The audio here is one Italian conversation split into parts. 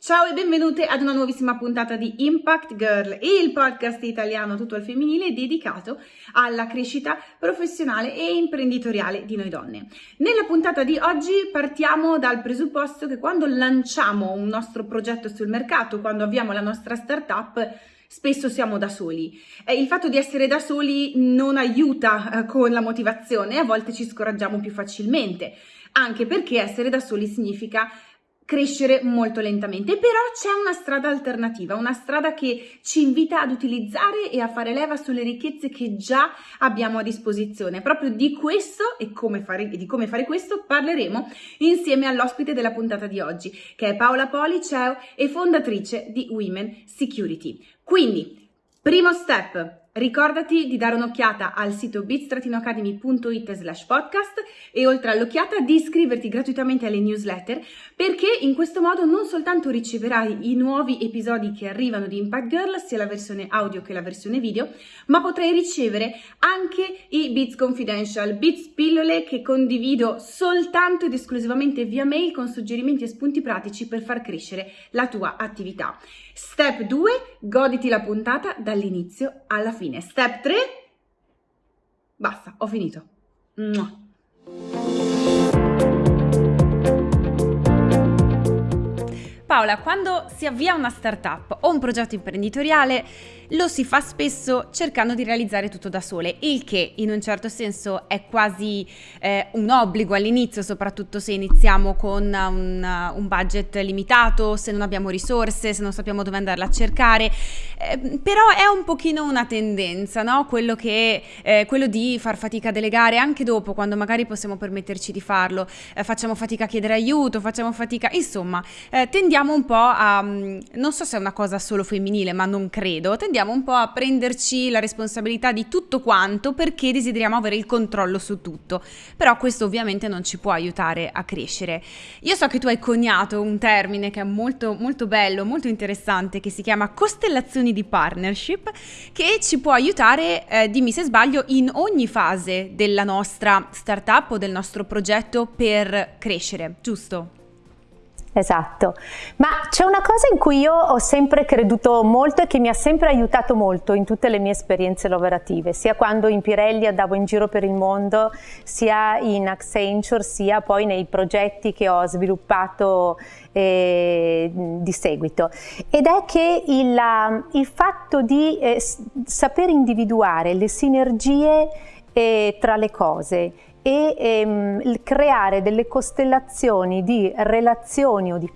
Ciao e benvenute ad una nuovissima puntata di Impact Girl, il podcast italiano tutto al femminile dedicato alla crescita professionale e imprenditoriale di noi donne. Nella puntata di oggi partiamo dal presupposto che quando lanciamo un nostro progetto sul mercato, quando avviamo la nostra startup, spesso siamo da soli. Il fatto di essere da soli non aiuta eh, con la motivazione, a volte ci scoraggiamo più facilmente, anche perché essere da soli significa crescere molto lentamente, però c'è una strada alternativa, una strada che ci invita ad utilizzare e a fare leva sulle ricchezze che già abbiamo a disposizione. Proprio di questo e, come fare, di come fare questo parleremo insieme all'ospite della puntata di oggi, che è Paola Poli, e fondatrice di Women Security. Quindi, primo step, Ricordati di dare un'occhiata al sito bit-academy.it slash podcast e oltre all'occhiata di iscriverti gratuitamente alle newsletter perché in questo modo non soltanto riceverai i nuovi episodi che arrivano di Impact Girl, sia la versione audio che la versione video, ma potrai ricevere anche i Bits Confidential, Bits pillole che condivido soltanto ed esclusivamente via mail con suggerimenti e spunti pratici per far crescere la tua attività. Step 2, goditi la puntata dall'inizio alla fine. Step 3, basta, ho finito. Paola, quando si avvia una startup o un progetto imprenditoriale, lo si fa spesso cercando di realizzare tutto da sole, il che in un certo senso è quasi eh, un obbligo all'inizio, soprattutto se iniziamo con un, un, budget limitato, se non abbiamo risorse, se non sappiamo dove andarla a cercare, eh, però è un pochino una tendenza, no? quello, che, eh, quello di far fatica a delegare anche dopo, quando magari possiamo permetterci di farlo, eh, facciamo fatica a chiedere aiuto, facciamo fatica, insomma, eh, tendiamo un po' a, mm, non so se è una cosa solo femminile, ma non credo, tendiamo un po' a prenderci la responsabilità di tutto quanto perché desideriamo avere il controllo su tutto. Però questo ovviamente non ci può aiutare a crescere. Io so che tu hai coniato un termine che è molto, molto bello, molto interessante, che si chiama costellazioni di partnership, che ci può aiutare, eh, dimmi se sbaglio, in ogni fase della nostra startup o del nostro progetto per crescere, giusto? Esatto, ma c'è una cosa in cui io ho sempre creduto molto e che mi ha sempre aiutato molto in tutte le mie esperienze lavorative, sia quando in Pirelli andavo in giro per il mondo, sia in Accenture, sia poi nei progetti che ho sviluppato eh, di seguito. Ed è che il, il fatto di eh, saper individuare le sinergie eh, tra le cose, e ehm, creare delle costellazioni di relazioni o di,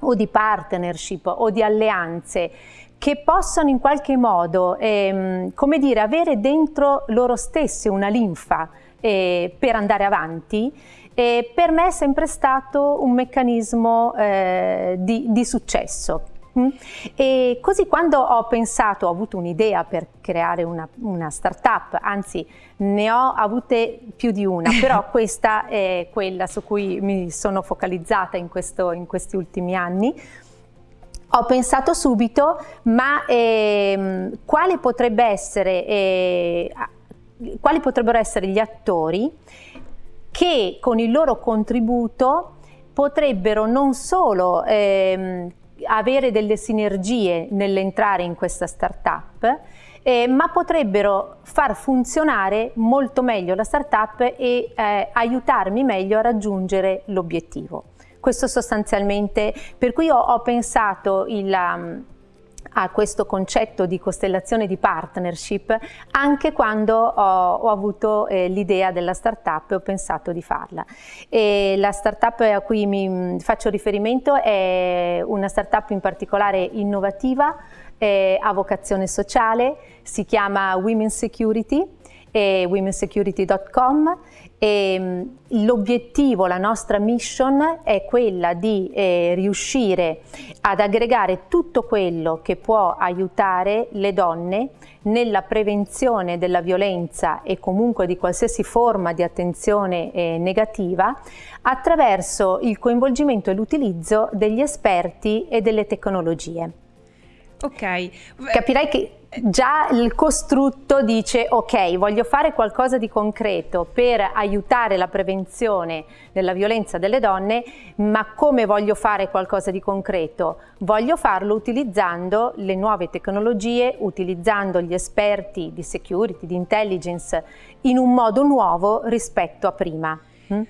o di, partnership o di alleanze che possano in qualche modo, ehm, come dire, avere dentro loro stessi una linfa eh, per andare avanti, eh, per me è sempre stato un meccanismo eh, di, di successo. E così quando ho pensato, ho avuto un'idea per creare una, una startup, anzi ne ho avute più di una, però questa è quella su cui mi sono focalizzata in, questo, in questi ultimi anni, ho pensato subito, ma eh, quale potrebbe essere, eh, quali potrebbero essere gli attori che con il loro contributo potrebbero non solo eh, avere delle sinergie nell'entrare in questa startup, eh, ma potrebbero far funzionare molto meglio la startup e eh, aiutarmi meglio a raggiungere l'obiettivo. Questo sostanzialmente, per cui ho, ho pensato il, um, a questo concetto di costellazione di partnership anche quando ho, ho avuto eh, l'idea della startup e ho pensato di farla. E la startup a cui mi mm, faccio riferimento è una startup in particolare innovativa, eh, a vocazione sociale, si chiama Women Security e womensecurity.com e mm, l'obiettivo, la nostra mission è quella di eh, riuscire ad aggregare tutto quello che può aiutare le donne nella prevenzione della violenza e comunque di qualsiasi forma di attenzione eh, negativa attraverso il coinvolgimento e l'utilizzo degli esperti e delle tecnologie. Ok. Capirai che già il costrutto dice ok, voglio fare qualcosa di concreto per aiutare la prevenzione della violenza delle donne, ma come voglio fare qualcosa di concreto? Voglio farlo utilizzando le nuove tecnologie, utilizzando gli esperti di security, di intelligence in un modo nuovo rispetto a prima. Mm?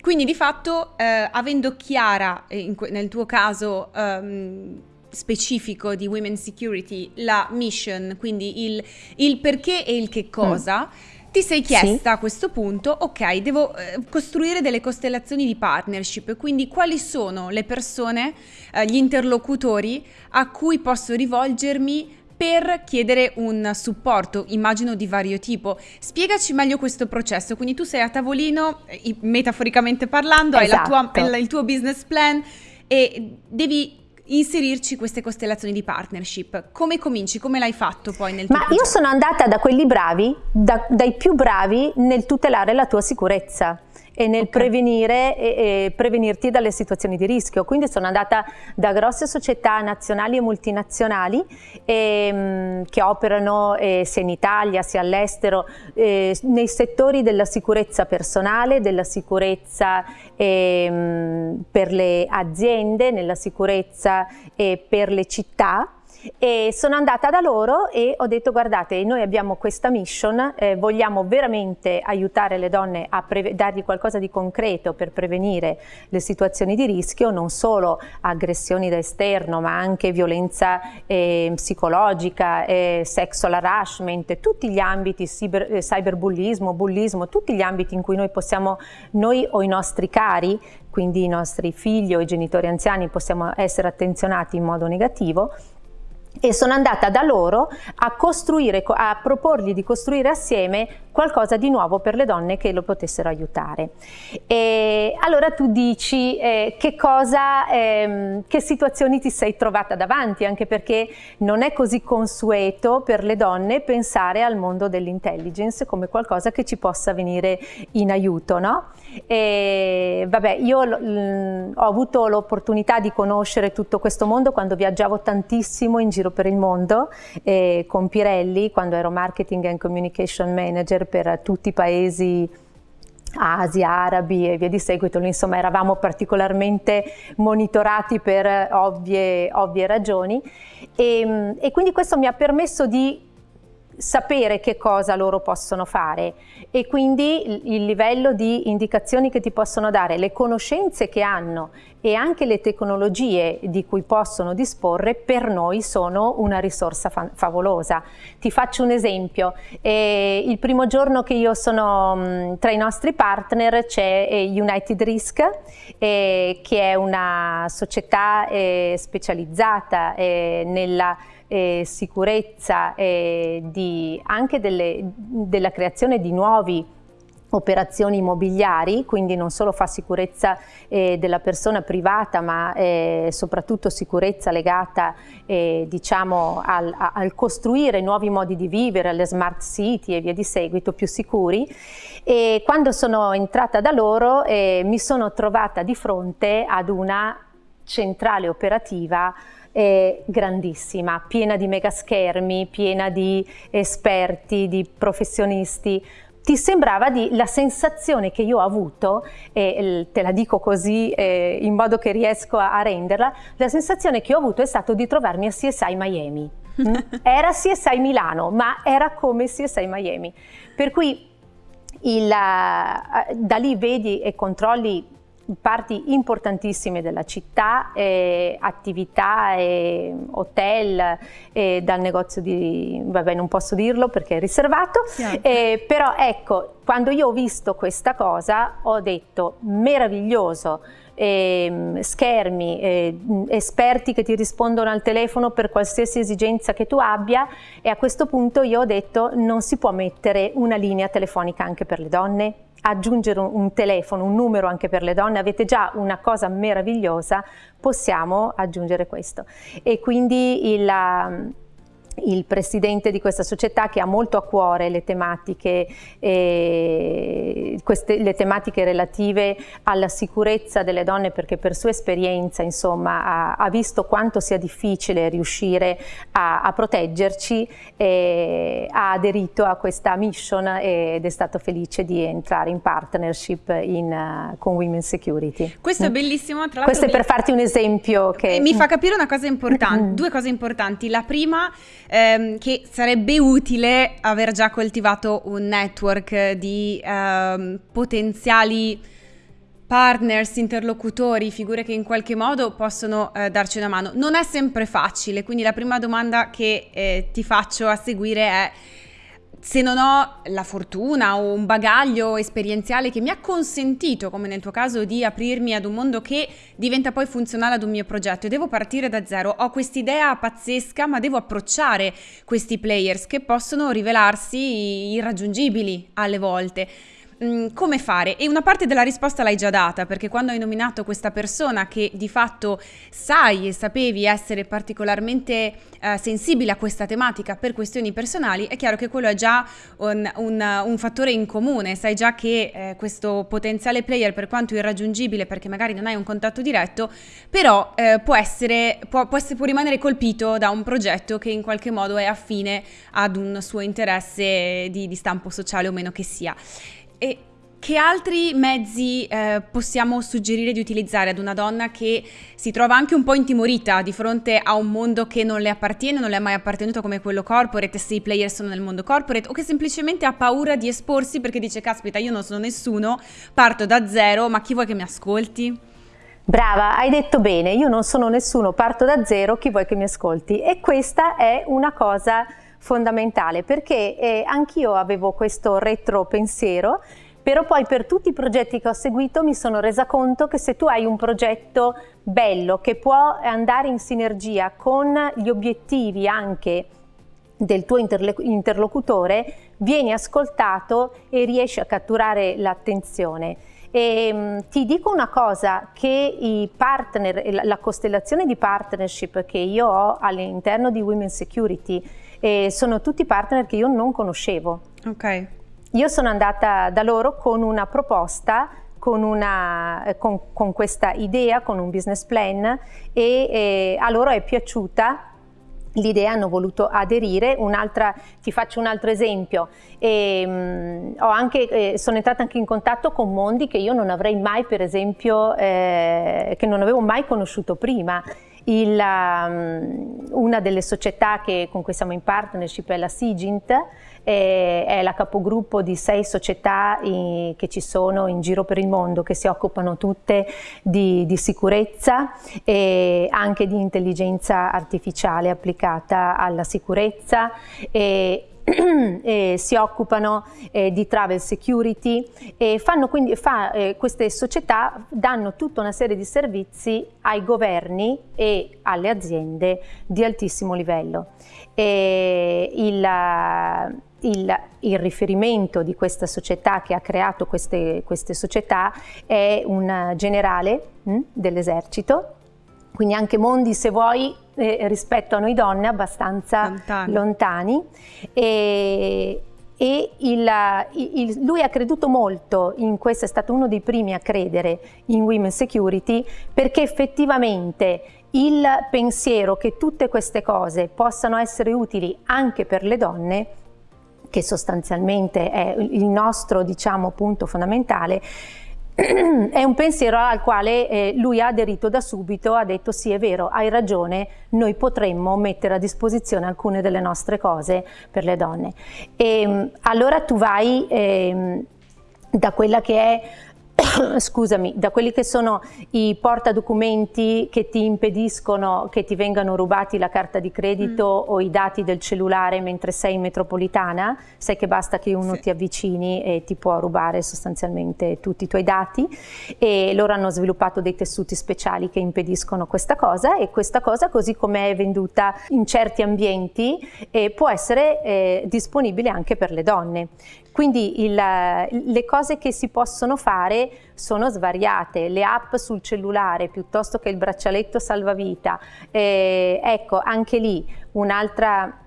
Quindi di fatto, eh, avendo chiara, eh, nel tuo caso, um, specifico di Women Security, la mission, quindi il, il perché e il che cosa, mm. ti sei chiesta sì. a questo punto, ok, devo eh, costruire delle costellazioni di partnership, quindi quali sono le persone, eh, gli interlocutori a cui posso rivolgermi per chiedere un supporto, immagino di vario tipo. Spiegaci meglio questo processo. Quindi tu sei a tavolino, eh, metaforicamente parlando, esatto. hai tua, il tuo business plan e devi inserirci queste costellazioni di partnership. Come cominci? Come l'hai fatto poi nel tuo Ma progetto? io sono andata da quelli bravi, da, dai più bravi nel tutelare la tua sicurezza e nel okay. prevenire e, e prevenirti dalle situazioni di rischio. Quindi sono andata da grosse società nazionali e multinazionali e, mm, che operano eh, sia in Italia sia all'estero eh, nei settori della sicurezza personale, della sicurezza eh, per le aziende, nella sicurezza per le città e sono andata da loro e ho detto guardate noi abbiamo questa mission, eh, vogliamo veramente aiutare le donne a dargli qualcosa di concreto per prevenire le situazioni di rischio, non solo aggressioni da esterno ma anche violenza eh, psicologica, eh, sexual harassment, tutti gli ambiti, cyber, eh, cyberbullismo, bullismo, tutti gli ambiti in cui noi possiamo, noi o i nostri cari, quindi i nostri figli o i genitori anziani possiamo essere attenzionati in modo negativo, e sono andata da loro a costruire, a proporgli di costruire assieme qualcosa di nuovo per le donne che lo potessero aiutare. E allora tu dici eh, che cosa, eh, che situazioni ti sei trovata davanti, anche perché non è così consueto per le donne pensare al mondo dell'intelligence come qualcosa che ci possa venire in aiuto, no? E, vabbè, io ho avuto l'opportunità di conoscere tutto questo mondo quando viaggiavo tantissimo in giro per il mondo eh, con Pirelli, quando ero marketing and communication manager per tutti i paesi Asia, arabi e via di seguito, insomma eravamo particolarmente monitorati per ovvie, ovvie ragioni. E, e quindi questo mi ha permesso di sapere che cosa loro possono fare e quindi il livello di indicazioni che ti possono dare, le conoscenze che hanno e anche le tecnologie di cui possono disporre per noi sono una risorsa fa favolosa. Ti faccio un esempio, eh, il primo giorno che io sono mh, tra i nostri partner c'è eh, United Risk eh, che è una società eh, specializzata eh, nella eh, sicurezza eh, di, anche delle, della creazione di nuovi operazioni immobiliari, quindi non solo fa sicurezza eh, della persona privata ma eh, soprattutto sicurezza legata eh, diciamo al, al, costruire nuovi modi di vivere, alle smart city e via di seguito più sicuri. E quando sono entrata da loro eh, mi sono trovata di fronte ad una centrale operativa eh, grandissima, piena di mega schermi, piena di esperti, di professionisti, ti sembrava di, la sensazione che io ho avuto, e te la dico così eh, in modo che riesco a, a, renderla, la sensazione che ho avuto è stato di trovarmi a CSI Miami. Mm? Era CSI Milano, ma era come CSI Miami. Per cui il, da lì vedi e controlli parti importantissime della città, eh, attività, eh, hotel, eh, dal negozio di, vabbè non posso dirlo perché è riservato, eh, però ecco, quando io ho visto questa cosa ho detto meraviglioso, eh, schermi, eh, esperti che ti rispondono al telefono per qualsiasi esigenza che tu abbia. E a questo punto io ho detto non si può mettere una linea telefonica anche per le donne? Aggiungere un, telefono, un numero anche per le donne, avete già una cosa meravigliosa, possiamo aggiungere questo. E quindi il, il presidente di questa società che ha molto a cuore le tematiche, eh, queste, le tematiche relative alla sicurezza delle donne perché per sua esperienza insomma, ha, ha visto quanto sia difficile riuscire a, a proteggerci, eh, ha aderito a questa mission ed è stato felice di entrare in partnership in, uh, con Women Security. Questo è bellissimo, tra Questo è per farti un esempio che... Mi fa capire una cosa importante, due cose importanti. La prima ehm, che sarebbe utile aver già coltivato un network di ehm, potenziali partners, interlocutori, figure che in qualche modo possono eh, darci una mano. Non è sempre facile, quindi la prima domanda che eh, ti faccio a seguire è se non ho la fortuna o un bagaglio esperienziale che mi ha consentito, come nel tuo caso, di aprirmi ad un mondo che diventa poi funzionale ad un mio progetto e devo partire da zero, ho quest'idea pazzesca, ma devo approcciare questi players che possono rivelarsi irraggiungibili alle volte. Mm, come fare? E una parte della risposta l'hai già data, perché quando hai nominato questa persona che di fatto sai e sapevi essere particolarmente eh, sensibile a questa tematica per questioni personali, è chiaro che quello è già un, un, un fattore in comune, sai già che eh, questo potenziale player, per quanto irraggiungibile, perché magari non hai un contatto diretto, però eh, può, essere, può, può, essere, può rimanere colpito da un progetto che in qualche modo è affine ad un suo interesse di, di stampo sociale o meno che sia. E che altri mezzi eh, possiamo suggerire di utilizzare ad una donna che si trova anche un po' intimorita di fronte a un mondo che non le appartiene, non le è mai appartenuto come quello corporate, se i player sono nel mondo corporate, o che semplicemente ha paura di esporsi perché dice caspita io non sono nessuno, parto da zero, ma chi vuoi che mi ascolti? Brava, hai detto bene, io non sono nessuno, parto da zero, chi vuoi che mi ascolti? E questa è una cosa fondamentale perché eh, anch'io avevo questo retro pensiero però poi per tutti i progetti che ho seguito mi sono resa conto che se tu hai un progetto bello che può andare in sinergia con gli obiettivi anche del tuo interlocutore, vieni ascoltato e riesci a catturare l'attenzione. E, um, ti dico una cosa, che i partner, la costellazione di partnership che io ho all'interno di Women Security eh, sono tutti partner che io non conoscevo. Ok. Io sono andata da loro con una proposta con, una, eh, con, con, questa idea, con un business plan e, e a loro è piaciuta l'idea, hanno voluto aderire. ti faccio un altro esempio, e, um, anche, eh, sono entrata anche in contatto con mondi che io non avrei mai, per esempio, eh, che non avevo mai conosciuto prima. Il, um, una delle società che, con cui siamo in partnership è la Sigint, eh, è la capogruppo di sei società in, che ci sono in giro per il mondo che si occupano tutte di, di sicurezza e anche di intelligenza artificiale applicata alla sicurezza e, eh, si occupano eh, di travel security e quindi, fa, eh, queste società danno tutta una serie di servizi ai governi e alle aziende di altissimo livello. Il, il, il, riferimento di questa società che ha creato queste, queste società è un generale hm, dell'esercito quindi anche mondi, se vuoi, eh, rispetto a noi donne abbastanza lontani. lontani. E, e il, il, lui ha creduto molto in questo, è stato uno dei primi a credere in Women Security perché effettivamente il pensiero che tutte queste cose possano essere utili anche per le donne che sostanzialmente è il nostro diciamo punto fondamentale è un pensiero al quale eh, lui ha aderito da subito, ha detto sì è vero, hai ragione, noi potremmo mettere a disposizione alcune delle nostre cose per le donne. E, ehm, allora tu vai eh, da quella che è scusami, da quelli che sono i portadocumenti che ti impediscono che ti vengano rubati la carta di credito mm. o i dati del cellulare mentre sei in metropolitana, sai che basta che uno sì. ti avvicini e ti può rubare sostanzialmente tutti i tuoi dati e loro hanno sviluppato dei tessuti speciali che impediscono questa cosa e questa cosa così come è venduta in certi ambienti eh, può essere eh, disponibile anche per le donne. Quindi il, le cose che si possono fare sono svariate, le app sul cellulare piuttosto che il braccialetto salvavita, eh, ecco anche lì un'altra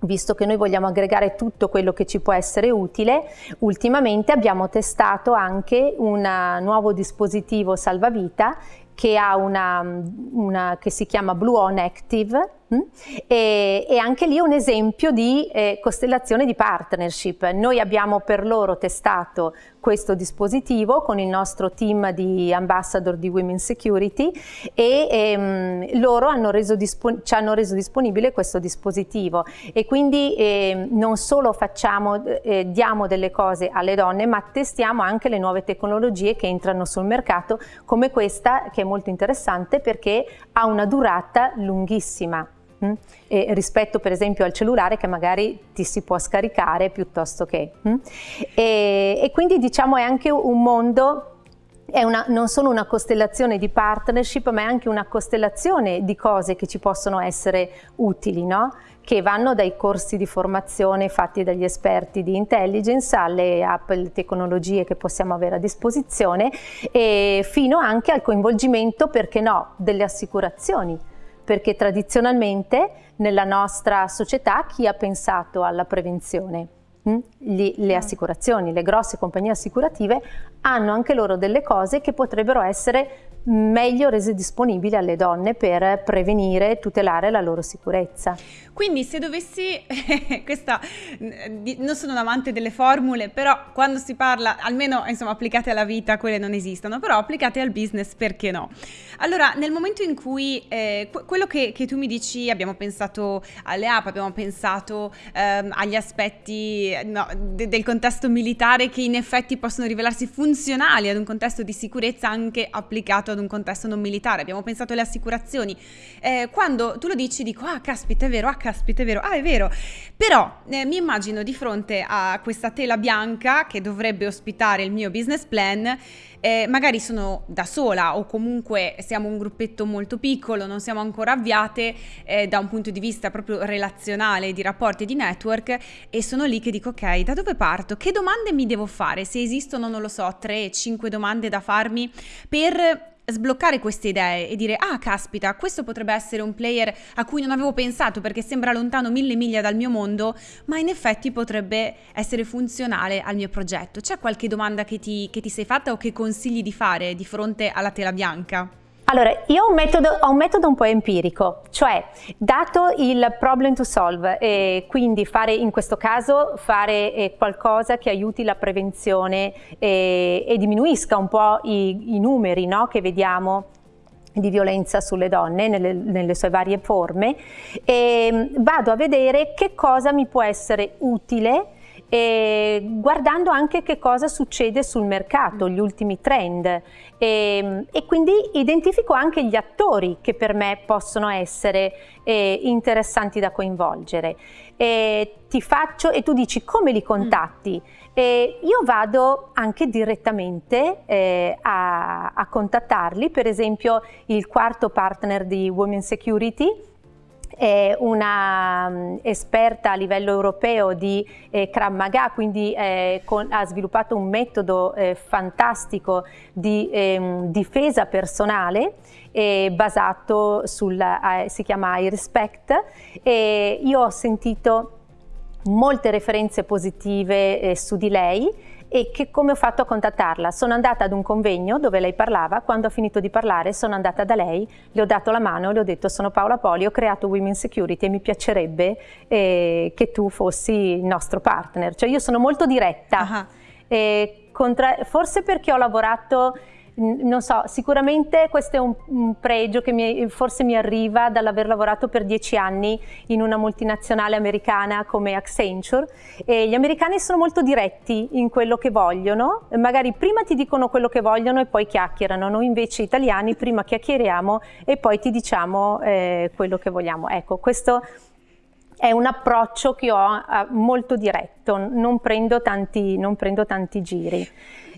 visto che noi vogliamo aggregare tutto quello che ci può essere utile, ultimamente abbiamo testato anche un nuovo dispositivo salvavita che, una, una, che si chiama Blue On Active Mm? E, e, anche lì un esempio di eh, costellazione di partnership. Noi abbiamo per loro testato questo dispositivo con il nostro team di ambassador di Women Security e ehm, loro hanno ci hanno reso disponibile questo dispositivo e quindi eh, non solo facciamo, eh, diamo delle cose alle donne ma testiamo anche le nuove tecnologie che entrano sul mercato come questa che è molto interessante perché ha una durata lunghissima. Mm? E rispetto per esempio al cellulare che magari ti si può scaricare piuttosto che. Mm? E, e, quindi diciamo è anche un mondo una, non solo una costellazione di partnership ma è anche una costellazione di cose che ci possono essere utili, no? che vanno dai corsi di formazione fatti dagli esperti di intelligence alle app, alle tecnologie che possiamo avere a disposizione fino anche al coinvolgimento, perché no, delle assicurazioni perché tradizionalmente nella nostra società chi ha pensato alla prevenzione? Mm? Gli, le mm. assicurazioni, le grosse compagnie assicurative hanno anche loro delle cose che potrebbero essere meglio rese disponibili alle donne per prevenire e tutelare la loro sicurezza. Quindi se dovessi, questa, non sono un amante delle formule, però quando si parla, almeno insomma applicate alla vita, quelle non esistono, però applicate al business perché no? Allora, nel momento in cui eh, quello che, che, tu mi dici, abbiamo pensato alle app, abbiamo pensato ehm, agli aspetti no, de, del contesto militare che in effetti possono rivelarsi funzionali ad un contesto di sicurezza anche applicato ad un contesto non militare, abbiamo pensato alle assicurazioni. Eh, quando tu lo dici dico, ah caspita è vero, ah caspita è vero, ah è vero, però eh, mi immagino di fronte a questa tela bianca che dovrebbe ospitare il mio business plan, eh, magari sono da sola o comunque siamo un gruppetto molto piccolo, non siamo ancora avviate eh, da un punto di vista proprio relazionale, di rapporti di network e sono lì che dico ok, da dove parto? Che domande mi devo fare? Se esistono, non lo so, 3-5 domande da farmi per sbloccare queste idee e dire ah caspita questo potrebbe essere un player a cui non avevo pensato perché sembra lontano mille miglia dal mio mondo ma in effetti potrebbe essere funzionale al mio progetto c'è qualche domanda che ti, che ti sei fatta o che consigli di fare di fronte alla tela bianca? Allora, io ho un, metodo, ho un metodo un po' empirico, cioè dato il problem to solve, e quindi fare in questo caso fare eh, qualcosa che aiuti la prevenzione e, e diminuisca un po' i, i numeri no, che vediamo di violenza sulle donne nelle, nelle sue varie forme e vado a vedere che cosa mi può essere utile e guardando anche che cosa succede sul mercato, gli ultimi trend e, e quindi identifico anche gli attori che per me possono essere eh, interessanti da coinvolgere. E ti faccio e tu dici come li contatti? Mm. E io vado anche direttamente eh, a, a contattarli, per esempio il quarto partner di Women Security è una um, esperta a livello europeo di eh, Krav Maga, quindi eh, con, ha sviluppato un metodo eh, fantastico di ehm, difesa personale basato sul, si chiama iRespect e io ho sentito molte referenze positive eh, su di lei e che, come ho fatto a contattarla? Sono andata ad un convegno dove lei parlava, quando ho finito di parlare sono andata da lei, le ho dato la mano le ho detto sono Paola Poli, ho creato Women Security e mi piacerebbe eh, che tu fossi il nostro partner. Cioè io sono molto diretta, uh -huh. forse perché ho lavorato non so, sicuramente questo è un, un pregio che mi, forse mi arriva dall'aver lavorato per dieci anni in una multinazionale americana come Accenture e gli americani sono molto diretti in quello che vogliono, magari prima ti dicono quello che vogliono e poi chiacchierano, noi invece italiani prima chiacchieriamo e poi ti diciamo eh, quello che vogliamo. Ecco, questo è un approccio che ho eh, molto diretto, non prendo tanti, non prendo tanti giri.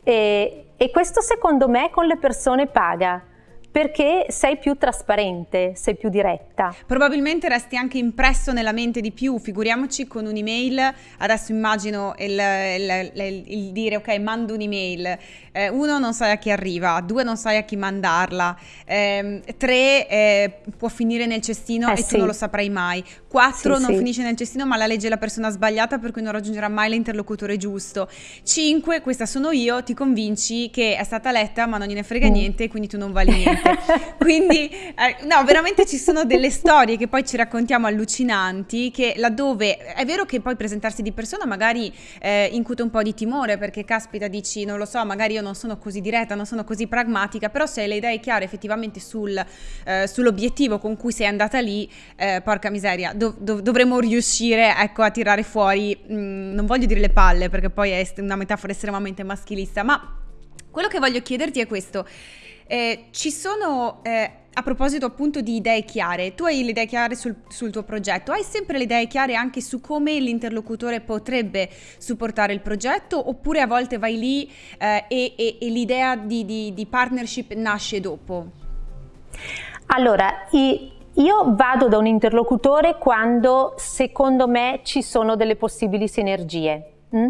E, e questo secondo me con le persone paga, perché sei più trasparente, sei più diretta. Probabilmente resti anche impresso nella mente di più, figuriamoci con un'email, adesso immagino il, il, il, il dire ok mando un'email, eh, uno non sai a chi arriva, due non sai a chi mandarla, eh, tre eh, può finire nel cestino Eh, e sì. tu non lo saprai mai, quattro Sì, non sì. finisce nel cestino ma la legge la persona sbagliata per cui non raggiungerà mai l'interlocutore giusto, cinque questa sono io, ti convinci che è stata letta ma non gliene frega Mm. niente quindi tu non vali niente. Quindi, eh, no, veramente ci sono delle storie che poi ci raccontiamo allucinanti, che laddove è vero che poi presentarsi di persona magari eh, incute un po' di timore, perché caspita, dici, non lo so, magari io non sono così diretta, non sono così pragmatica, però se hai le idee chiare effettivamente sul, eh, sull'obiettivo con cui sei andata lì, eh, porca miseria, dov- dov- dovremmo riuscire, ecco, a tirare fuori, mh, non voglio dire le palle, perché poi è una metafora estremamente maschilista, ma quello che voglio chiederti è questo. Eh, ci sono, eh, a proposito appunto di idee chiare, tu hai le idee chiare sul, sul tuo progetto, hai sempre le idee chiare anche su come l'interlocutore potrebbe supportare il progetto oppure a volte vai lì eh, e, e- e l'idea di, di- di partnership nasce dopo? Allora, i- io vado da un interlocutore quando secondo me ci sono delle possibili sinergie. mm?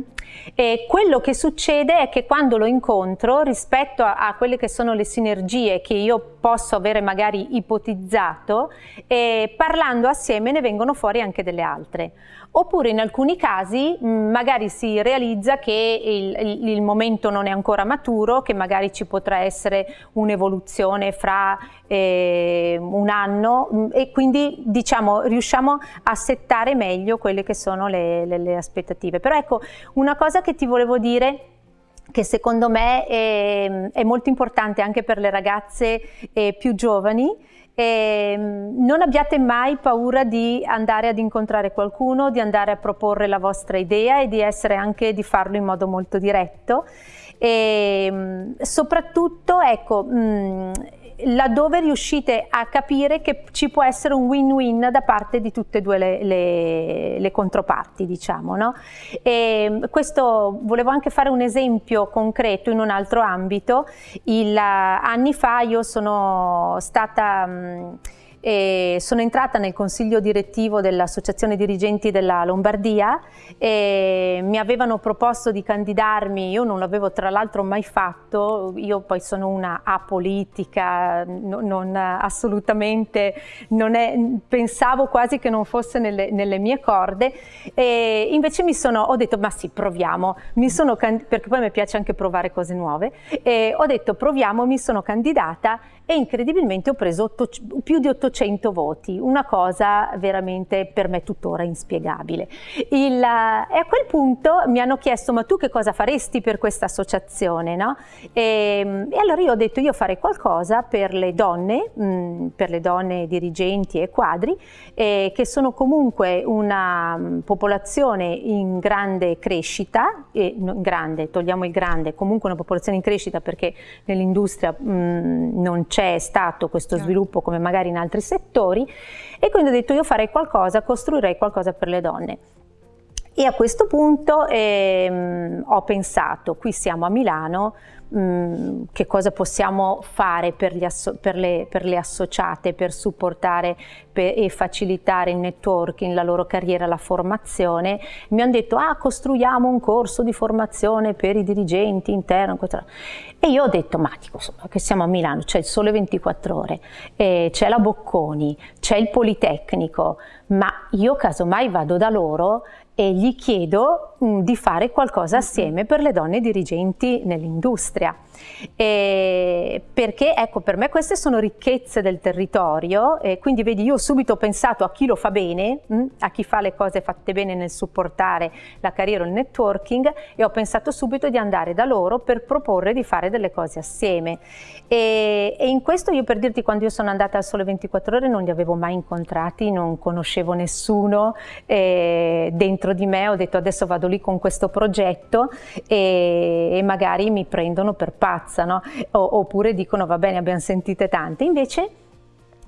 E quello che succede è che quando lo incontro, rispetto a, a quelle che sono le sinergie che io posso avere magari ipotizzato, eh, parlando assieme ne vengono fuori anche delle altre. Oppure in alcuni casi mh, magari si realizza che il, il- il momento non è ancora maturo, che magari ci potrà essere un'evoluzione fra eh, un anno mh, e quindi diciamo riusciamo a settare meglio quelle che sono le, le- le aspettative. Però ecco, una cosa che ti volevo dire che secondo me è, è molto importante anche per le ragazze eh, più giovani, ehm, non abbiate mai paura di andare ad incontrare qualcuno, di andare a proporre la vostra idea e di essere anche di farlo in modo molto diretto. E, mh, soprattutto, ecco, mh, laddove riuscite a capire che ci può essere un win-win da parte di tutte e due le, le- le controparti, diciamo. No? E questo volevo anche fare un esempio concreto in un altro ambito. Il, eh, anni fa io sono stata. mh, e sono entrata nel consiglio direttivo dell'Associazione Dirigenti della Lombardia e mi avevano proposto di candidarmi, io non l'avevo tra l'altro mai fatto, io poi sono una apolitica, no- non, assolutamente, non è, pensavo quasi che non fosse nelle, nelle mie corde. E invece mi sono, ho detto ma sì proviamo, mi sono, perché poi mi piace anche provare cose nuove, e ho detto proviamo, mi sono candidata e incredibilmente ho preso otto- più di 800 voti, una cosa veramente per me tuttora inspiegabile. Il, eh, e a quel punto mi hanno chiesto ma tu che cosa faresti per questa associazione? No? E, e allora io ho detto io farei qualcosa per le donne, mh, per le donne dirigenti e quadri, eh, che sono comunque una mh, popolazione in grande crescita, e, no, grande, togliamo il grande, comunque una popolazione in crescita perché nell'industria mh, non c'è stato questo Chiaro. sviluppo come magari in altri settori e quindi ho detto io farei qualcosa, costruirei qualcosa per le donne. E a questo punto ehm, ho pensato, qui siamo a Milano, che cosa possiamo fare per, per le, per le associate, per supportare per- e facilitare il networking, la loro carriera, la formazione. Mi hanno detto, ah, costruiamo un corso di formazione per i dirigenti interno. E io ho detto, ma dico, che siamo a Milano, c'è il sole 24 ore, eh, c'è la Bocconi, c'è il Politecnico, ma io casomai vado da loro e gli chiedo mh, di fare qualcosa assieme per le donne dirigenti nell'industria. E perché ecco, per me queste sono ricchezze del territorio e quindi vedi io subito ho pensato a chi lo fa bene, mh, a chi fa le cose fatte bene nel supportare la carriera o il networking e ho pensato subito di andare da loro per proporre di fare delle cose assieme. E, e in questo io per dirti quando io sono andata al Sole 24 Ore non li avevo mai incontrati, non conoscevo nessuno e dentro di me ho detto adesso vado lì con questo progetto e, e magari mi prendono per pazza, no? O- oppure dicono va bene abbiamo sentite tante, invece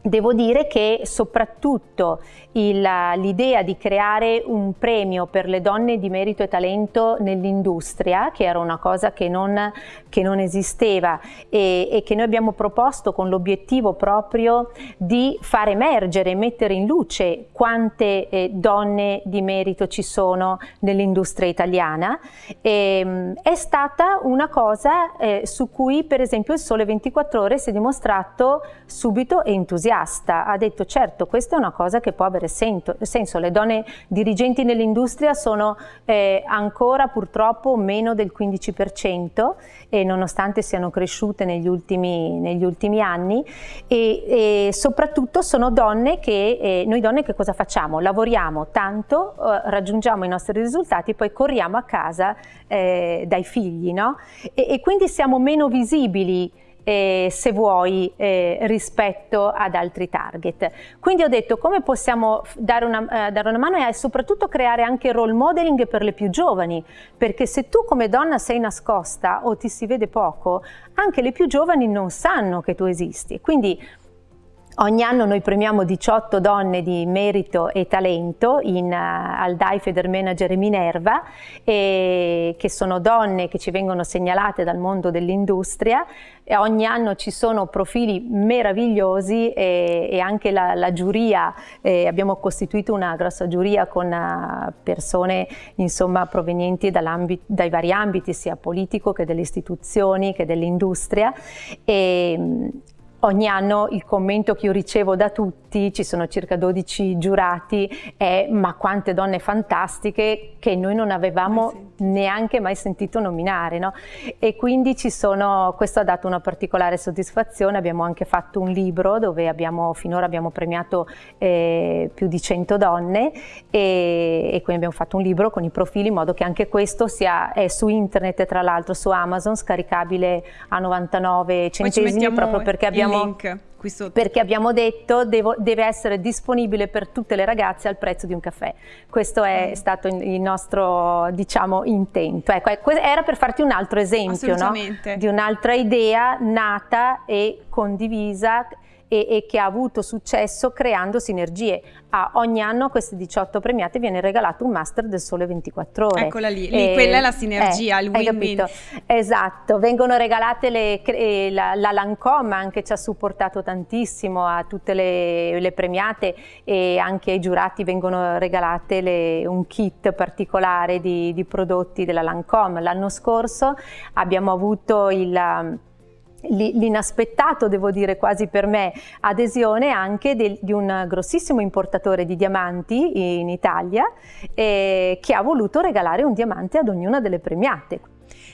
Devo dire che soprattutto l'idea di creare un premio per le donne di merito e talento nell'industria, che era una cosa che non, che non esisteva e, e, che noi abbiamo proposto con l'obiettivo proprio di far emergere mettere in luce quante eh, donne di merito ci sono nell'industria italiana, e, è stata una cosa eh, su cui per esempio il Sole 24 Ore si è dimostrato subito entusiasta entusiasta, ha detto certo questa è una cosa che può avere senso, le donne dirigenti nell'industria sono eh, ancora purtroppo meno del 15% e nonostante siano cresciute negli ultimi, negli ultimi anni e, e, soprattutto sono donne che, eh, noi donne che cosa facciamo? Lavoriamo tanto, eh, raggiungiamo i nostri risultati, poi corriamo a casa eh, dai figli no? e, e quindi siamo meno visibili eh, se vuoi, eh, rispetto ad altri target. Quindi ho detto come possiamo dare una, eh, dare una mano e soprattutto creare anche role modeling per le più giovani, perché se tu come donna sei nascosta o ti si vede poco, anche le più giovani non sanno che tu esisti. Quindi Ogni anno noi premiamo 18 donne di merito e talento in, uh, al DAI Feder Manager Minerva, e, che sono donne che ci vengono segnalate dal mondo dell'industria. Ogni anno ci sono profili meravigliosi e, e anche la, la giuria, eh, abbiamo costituito una grossa giuria con uh, persone insomma, provenienti dai vari ambiti, sia politico che delle istituzioni che dell'industria Ogni anno il commento che io ricevo da tutti, ci sono circa 12 giurati, è ma quante donne fantastiche che noi non avevamo neanche mai sentito nominare. No? E quindi ci sono, questo ha dato una particolare soddisfazione, abbiamo anche fatto un libro dove abbiamo, finora abbiamo premiato eh, più di 100 donne e, e, quindi abbiamo fatto un libro con i profili in modo che anche questo sia è su internet e tra l'altro su Amazon, scaricabile a 99 centesimi proprio perché abbiamo abbiamo, perché abbiamo detto devo, deve essere disponibile per tutte le ragazze al prezzo di un caffè. Questo è mm. stato il nostro diciamo, intento. Ecco, era per farti un altro esempio no? di un'altra idea nata e condivisa e, e, che ha avuto successo creando sinergie. A ogni anno a queste 18 premiate viene regalato un master del sole 24 ore. Eccola lì, lì quella è la sinergia, eh, il win-win. Esatto, vengono regalate le, la, la Lancome anche ci ha supportato tantissimo a tutte le, le premiate e anche ai giurati vengono regalate le, un kit particolare di, di prodotti della Lancome. L'anno scorso abbiamo avuto il l'inaspettato, devo dire quasi per me, adesione anche del, di un grossissimo importatore di diamanti in Italia eh, che ha voluto regalare un diamante ad ognuna delle premiate.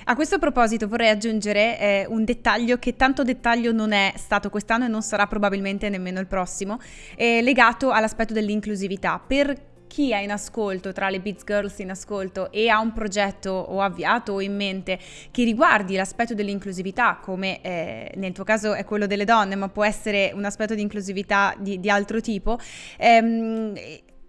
A questo proposito vorrei aggiungere eh, un dettaglio che tanto dettaglio non è stato quest'anno e non sarà probabilmente nemmeno il prossimo, eh, legato all'aspetto dell'inclusività. Per chi è in ascolto, tra le Beats Girls in ascolto e ha un progetto o avviato o in mente che riguardi l'aspetto dell'inclusività, come eh, nel tuo caso è quello delle donne, ma può essere un aspetto di inclusività di, di altro tipo, ehm,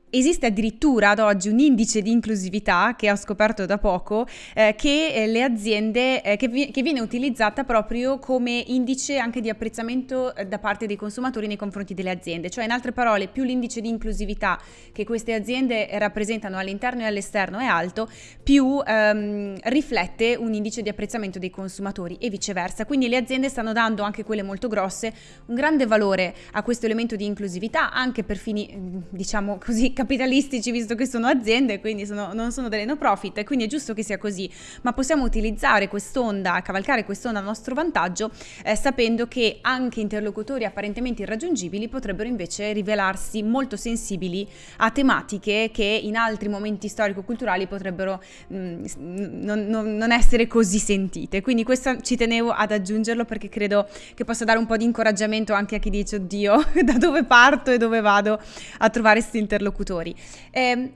Esiste addirittura ad oggi un indice di inclusività che ho scoperto da poco eh, che eh, le aziende eh, che, vi, che, viene utilizzata proprio come indice anche di apprezzamento eh, da parte dei consumatori nei confronti delle aziende, cioè in altre parole più l'indice di inclusività che queste aziende rappresentano all'interno e all'esterno è alto, più ehm, riflette un indice di apprezzamento dei consumatori e viceversa. Quindi le aziende stanno dando anche quelle molto grosse un grande valore a questo elemento di inclusività anche per fini diciamo così capitalistici visto che sono aziende, quindi sono, non sono delle no profit, quindi è giusto che sia così, ma possiamo utilizzare quest'onda, cavalcare quest'onda a nostro vantaggio, eh, sapendo che anche interlocutori apparentemente irraggiungibili potrebbero invece rivelarsi molto sensibili a tematiche che in altri momenti storico-culturali potrebbero mh, mm, non, non, essere così sentite. Quindi questo ci tenevo ad aggiungerlo perché credo che possa dare un po' di incoraggiamento anche a chi dice oddio da dove parto e dove vado a trovare questi interlocutori interlocutori. Eh,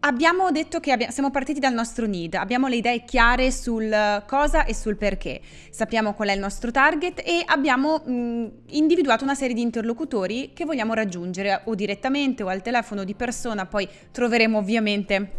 Abbiamo detto che abbiamo, siamo partiti dal nostro need, abbiamo le idee chiare sul cosa e sul perché, sappiamo qual è il nostro target e abbiamo mh, individuato una serie di interlocutori che vogliamo raggiungere o direttamente o al telefono di persona, poi troveremo ovviamente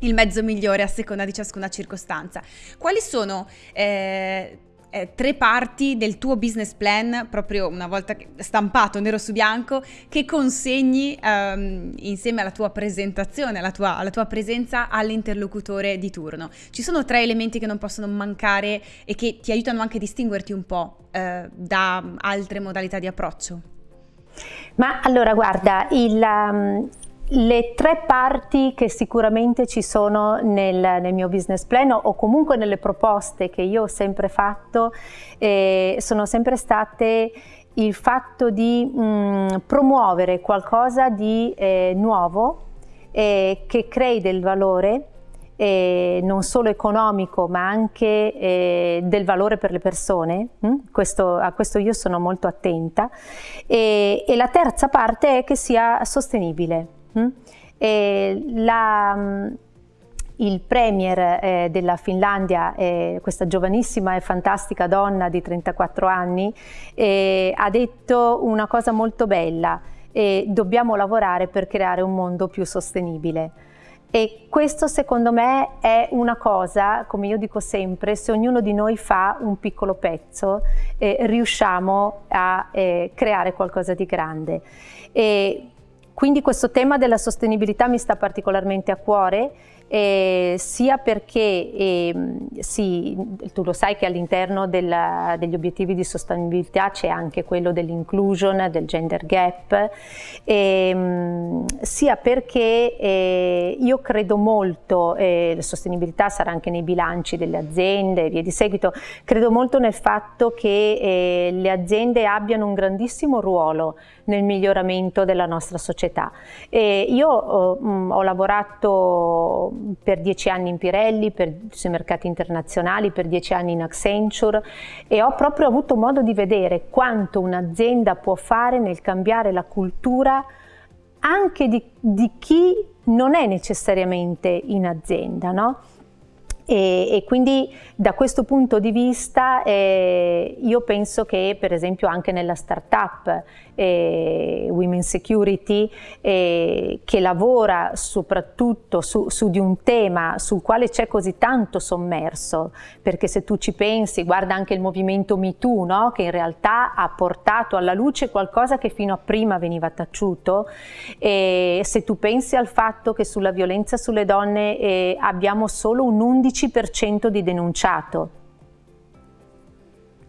il mezzo migliore a seconda di ciascuna circostanza. Quali sono... Eh, eh, tre parti del tuo business plan, proprio una volta stampato nero su bianco, che consegni ehm, insieme alla tua presentazione, alla tua, alla tua presenza all'interlocutore di turno. Ci sono tre elementi che non possono mancare e che ti aiutano anche a distinguerti un po' eh, da altre modalità di approccio? Ma allora guarda, il, um, le tre parti che sicuramente ci sono nel, nel, mio business plan o comunque nelle proposte che io ho sempre fatto eh, sono sempre state il fatto di mh, mm, promuovere qualcosa di eh, nuovo eh, che crei del valore eh, non solo economico ma anche eh, del valore per le persone, hm? questo, a questo io sono molto attenta e, e la terza parte è che sia sostenibile. Mm? La, il premier eh, della Finlandia, eh, questa giovanissima e fantastica donna di 34 anni, eh, ha detto una cosa molto bella, dobbiamo lavorare per creare un mondo più sostenibile. E questo secondo me è una cosa, come io dico sempre, se ognuno di noi fa un piccolo pezzo, riusciamo a creare qualcosa di grande. E quindi questo tema della sostenibilità mi sta particolarmente a cuore eh, sia perché eh, sì, tu lo sai che all'interno degli obiettivi di sostenibilità c'è anche quello dell'inclusion, del gender gap, eh, sia perché eh, io credo molto, eh, la sostenibilità sarà anche nei bilanci delle aziende e via di seguito, credo molto nel fatto che eh, le aziende abbiano un grandissimo ruolo nel miglioramento della nostra società. io ho, ho lavorato per dieci anni in Pirelli, per, sui mercati internazionali, per dieci anni in Accenture e ho proprio avuto modo di vedere quanto un'azienda può fare nel cambiare la cultura anche di, di chi non è necessariamente in azienda. No? E, e, quindi da questo punto di vista eh, io penso che per esempio anche nella startup eh, Women Security eh, che lavora soprattutto su, su, di un tema sul quale c'è così tanto sommerso perché se tu ci pensi guarda anche il movimento MeToo no? che in realtà ha portato alla luce qualcosa che fino a prima veniva taciuto e se tu pensi al fatto che sulla violenza sulle donne eh, abbiamo solo un 11% di denunciato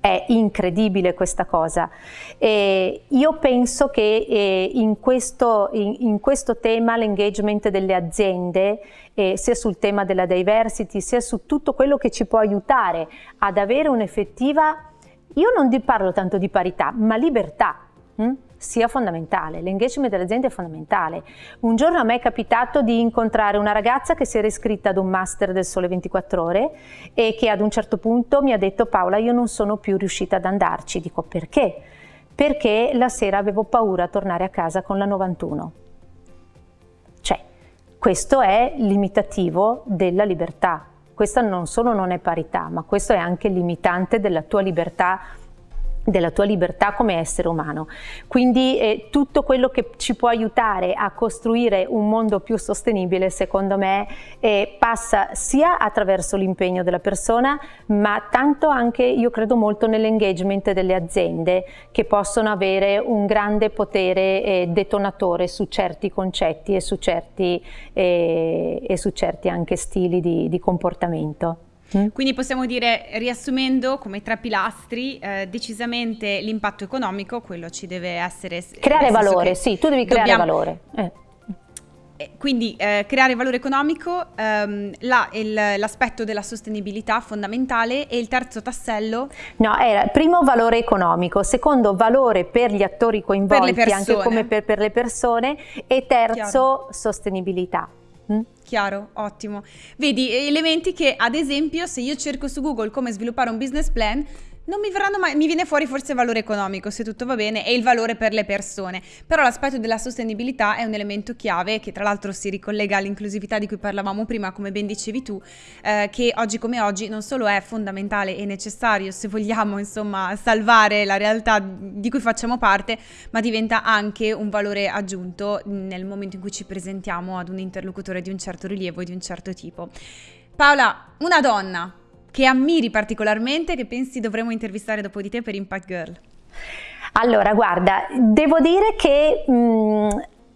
è incredibile questa cosa. E io penso che eh, in, questo, in, in, questo, tema l'engagement delle aziende, eh, sia sul tema della diversity, sia su tutto quello che ci può aiutare ad avere un'effettiva, io non parlo tanto di parità, ma libertà. Hm? Sia fondamentale, l'engagement delle aziende è fondamentale. Un giorno a me è capitato di incontrare una ragazza che si era iscritta ad un master del Sole 24 Ore e che ad un certo punto mi ha detto Paola io non sono più riuscita ad andarci, dico perché? Perché la sera avevo paura a tornare a casa con la 91. Cioè, questo è limitativo della libertà. Questa non solo non è parità, ma questo è anche limitante della tua libertà della tua libertà come essere umano. Quindi eh, tutto quello che ci può aiutare a costruire un mondo più sostenibile secondo me eh, passa sia attraverso l'impegno della persona ma tanto anche io credo molto nell'engagement delle aziende che possono avere un grande potere eh, detonatore su certi concetti e su certi, eh, e su certi anche stili di, di comportamento. Quindi possiamo dire, riassumendo come tre pilastri, eh, decisamente l'impatto economico, quello ci deve essere... Creare valore, sì, tu devi creare dobbiamo... valore. Eh. eh quindi eh, creare valore economico, ehm, la, l'aspetto della sostenibilità fondamentale e il terzo tassello? No, era primo valore economico, secondo valore per gli attori coinvolti, anche come per, per, le persone e terzo Chiaro. sostenibilità. Mm? Chiaro, ottimo. Vedi, elementi che ad esempio se io cerco su Google come sviluppare un business plan non mi verranno mai, mi viene fuori forse il valore economico se tutto va bene e il valore per le persone, però l'aspetto della sostenibilità è un elemento chiave che tra l'altro si ricollega all'inclusività di cui parlavamo prima, come ben dicevi tu, eh, che oggi come oggi non solo è fondamentale e necessario se vogliamo insomma salvare la realtà di cui facciamo parte, ma diventa anche un valore aggiunto nel momento in cui ci presentiamo ad un interlocutore di un certo rilievo e di un certo tipo. Paola, una donna che ammiri particolarmente, che pensi dovremmo intervistare dopo di te per Impact Girl? Allora, guarda, devo dire che mh,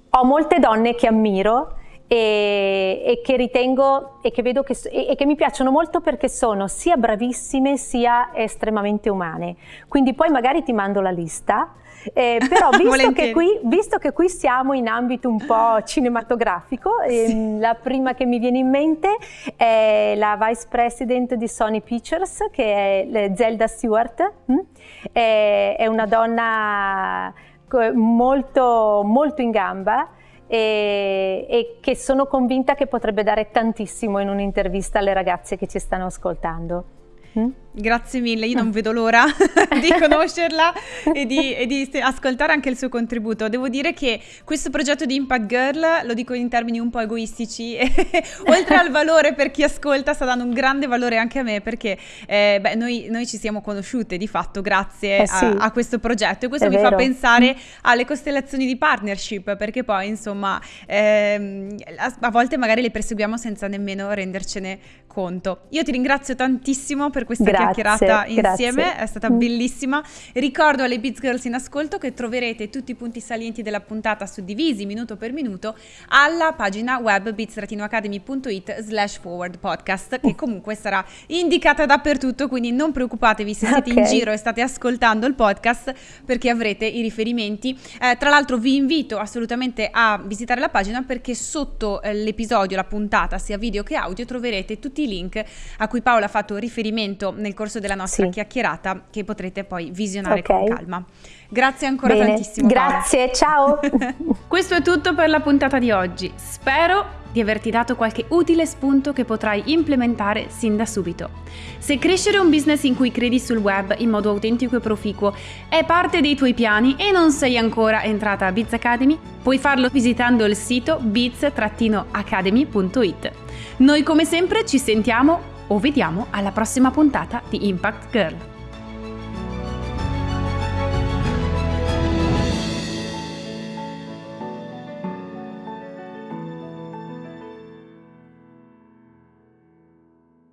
ho molte donne che ammiro e, e, che ritengo e che vedo che, e, e, che mi piacciono molto perché sono sia bravissime sia estremamente umane. Quindi poi magari ti mando la lista. Eh, però visto che, qui, visto che, qui, siamo in ambito un po' cinematografico, sì. ehm, la prima che mi viene in mente è la vice president di Sony Pictures, che è Zelda Stewart. Hm? È, è una donna molto, molto in gamba e, e, che sono convinta che potrebbe dare tantissimo in un'intervista alle ragazze che ci stanno ascoltando. Mm? Grazie mille, io non vedo l'ora di conoscerla e di, e di, ascoltare anche il suo contributo. Devo dire che questo progetto di Impact Girl, lo dico in termini un po' egoistici, oltre al valore per chi ascolta, sta dando un grande valore anche a me perché eh, beh, noi, noi, ci siamo conosciute di fatto grazie eh sì, a, a, questo progetto e questo mi vero. fa pensare alle costellazioni di partnership perché poi insomma ehm, a, a volte magari le perseguiamo senza nemmeno rendercene conto. Io ti ringrazio tantissimo per questa grazie chiacchierata insieme, grazie. è stata bellissima. Ricordo alle Beats Girls in ascolto che troverete tutti i punti salienti della puntata suddivisi minuto per minuto alla pagina web beats-academy.it slash forward podcast che comunque sarà indicata dappertutto, quindi non preoccupatevi se siete okay. in giro e state ascoltando il podcast perché avrete i riferimenti. Eh, tra l'altro vi invito assolutamente a visitare la pagina perché sotto eh, l'episodio, la puntata, sia video che audio, troverete tutti i link a cui Paola ha fatto riferimento nel corso della nostra sì. chiacchierata che potrete poi visionare okay. con calma. Grazie ancora Bene. tantissimo. Grazie, ciao. Questo è tutto per la puntata di oggi. Spero di averti dato qualche utile spunto che potrai implementare sin da subito. Se crescere un business in cui credi sul web in modo autentico e proficuo è parte dei tuoi piani e non sei ancora entrata a Biz Academy, puoi farlo visitando il sito biz-academy.it. Noi come sempre ci sentiamo o vediamo alla prossima puntata di Impact Girl.